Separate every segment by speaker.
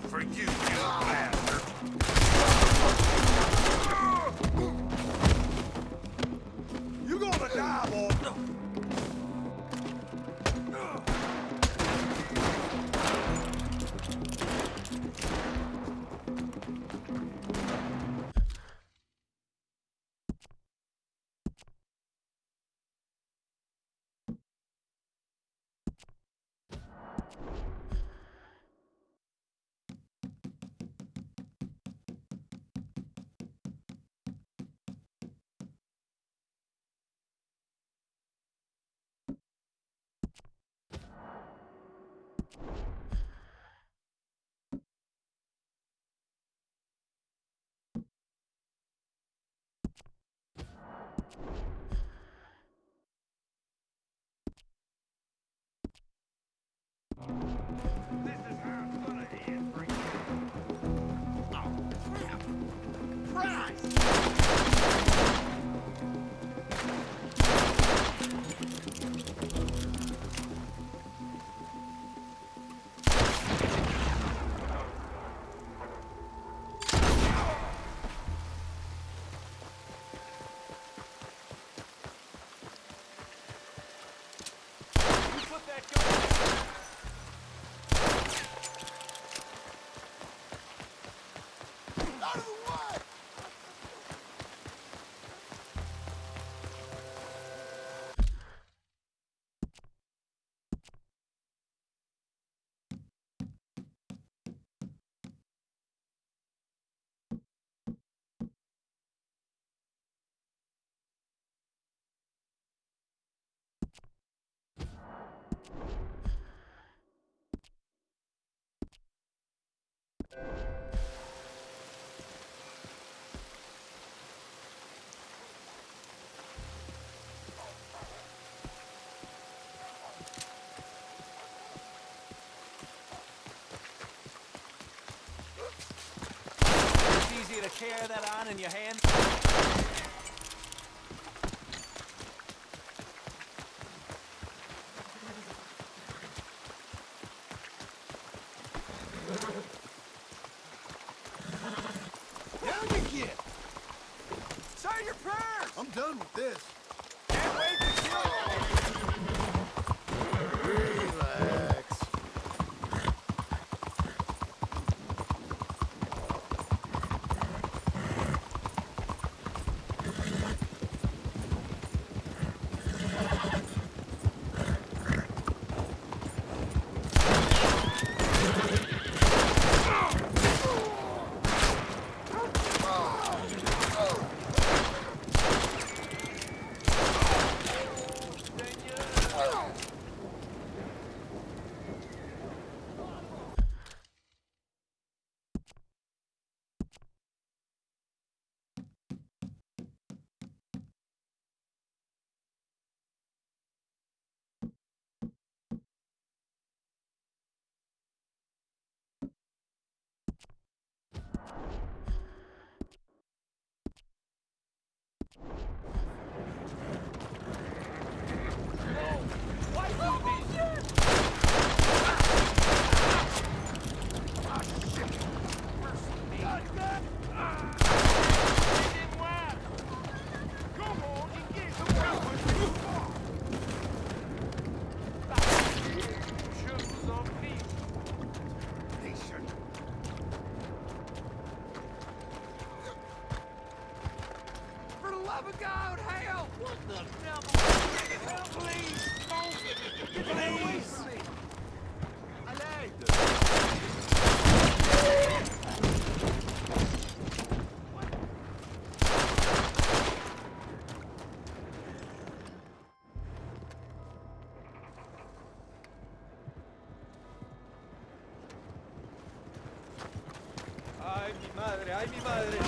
Speaker 1: for you, you This
Speaker 2: carry that on in your hand.
Speaker 1: Down you get! Say your prayers! I'm done with this. For the love of God, help! What the devil? Help, please! Don't get away from me!
Speaker 2: Ay, mi madre, ay, mi madre.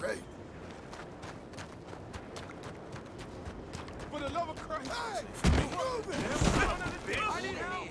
Speaker 1: Great. For the love of Hey! Move it! I need help!